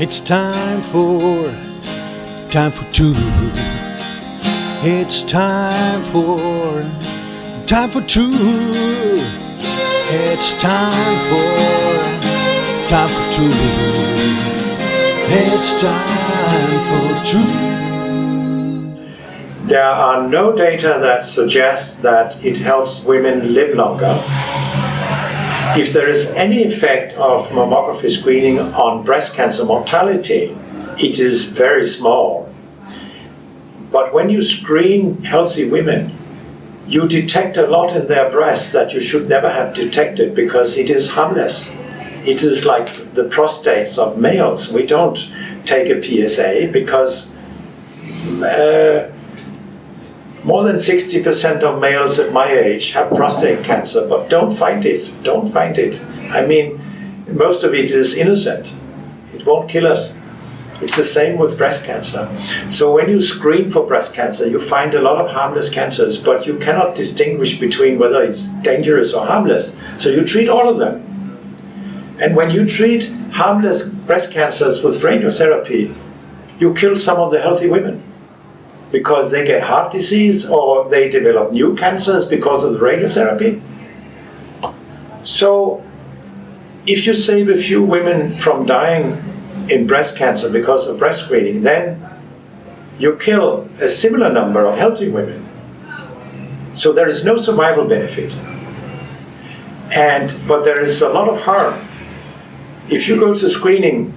It's time for, time for truth. It's time for, time for truth. It's time for, time for truth. It's time for truth. There are no data that suggests that it helps women live longer. If there is any effect of mammography screening on breast cancer mortality, it is very small. But when you screen healthy women, you detect a lot in their breasts that you should never have detected because it is harmless. It is like the prostates of males. We don't take a PSA because uh, more than 60% of males at my age have prostate cancer, but don't find it. Don't find it. I mean, most of it is innocent. It won't kill us. It's the same with breast cancer. So when you screen for breast cancer, you find a lot of harmless cancers, but you cannot distinguish between whether it's dangerous or harmless. So you treat all of them. And when you treat harmless breast cancers with radiotherapy, you kill some of the healthy women because they get heart disease or they develop new cancers because of the radiotherapy. So if you save a few women from dying in breast cancer because of breast screening, then you kill a similar number of healthy women. So there is no survival benefit. And, but there is a lot of harm. If you go to screening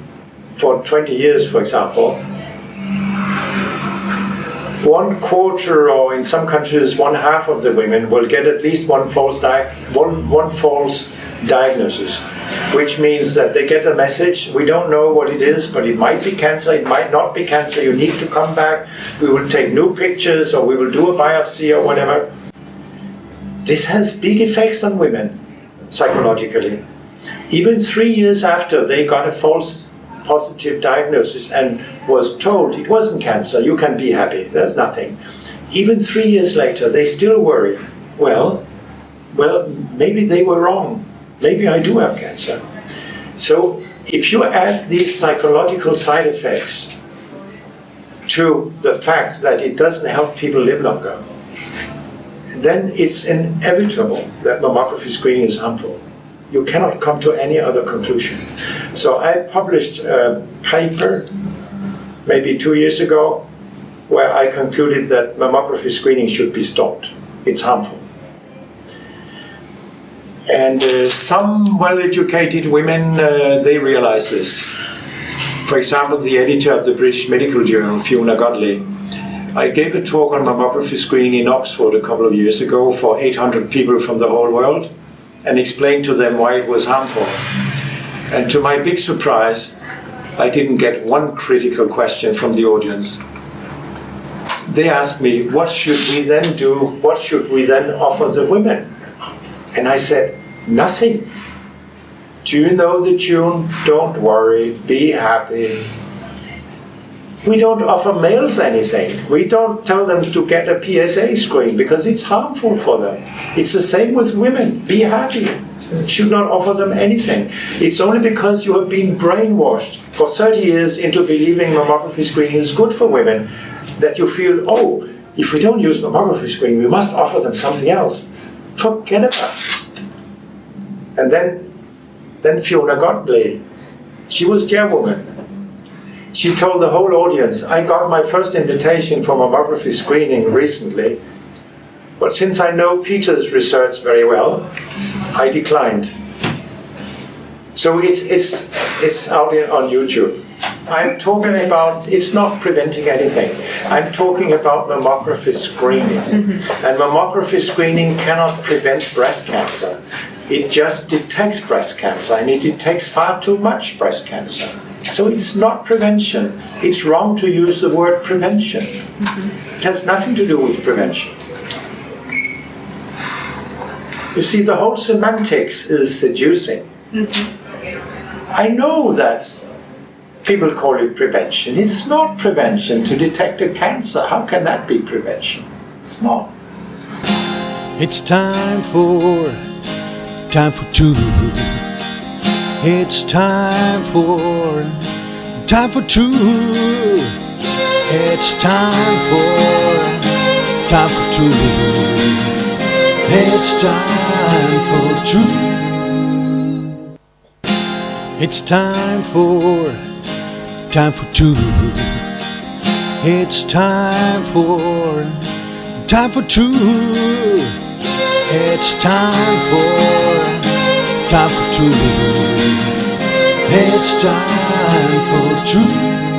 for 20 years, for example, one quarter or in some countries one half of the women will get at least one false, one, one false diagnosis, which means that they get a message, we don't know what it is, but it might be cancer, it might not be cancer, you need to come back, we will take new pictures or we will do a biopsy or whatever. This has big effects on women, psychologically. Even three years after they got a false positive diagnosis and was told it wasn't cancer, you can be happy, there's nothing. Even three years later, they still worry, well, well, maybe they were wrong. Maybe I do have cancer. So if you add these psychological side effects to the fact that it doesn't help people live longer, then it's inevitable that mammography screening is harmful you cannot come to any other conclusion. So I published a paper maybe two years ago where I concluded that mammography screening should be stopped. It's harmful. And uh, some well-educated women, uh, they realize this. For example, the editor of the British Medical Journal, Fiona Godlee, I gave a talk on mammography screening in Oxford a couple of years ago for 800 people from the whole world and explained to them why it was harmful. And to my big surprise, I didn't get one critical question from the audience. They asked me, what should we then do? What should we then offer the women? And I said, nothing. Do you know the tune? Don't worry, be happy, we don't offer males anything. We don't tell them to get a PSA screen because it's harmful for them. It's the same with women. Be happy. Should not offer them anything. It's only because you have been brainwashed for 30 years into believing mammography screening is good for women that you feel, oh, if we don't use mammography screening, we must offer them something else. Forget about it. And then, then Fiona Godlee, she was chairwoman she told the whole audience, I got my first invitation for mammography screening recently, but since I know Peter's research very well, I declined. So it's, it's, it's out in, on YouTube. I'm talking about, it's not preventing anything. I'm talking about mammography screening. Mm -hmm. And mammography screening cannot prevent breast cancer. It just detects breast cancer, and it detects far too much breast cancer. So it's not prevention. It's wrong to use the word prevention. Mm -hmm. It has nothing to do with prevention. You see, the whole semantics is seducing. Mm -hmm. I know that people call it prevention. It's not prevention to detect a cancer. How can that be prevention? It's not. It's time for, time for truth. It's time for time for truth. It's time for, time for truth. It's time for truth. It's time for, time for truth. It's time for, time for truth. It's time for, time for truth. It's time for truth.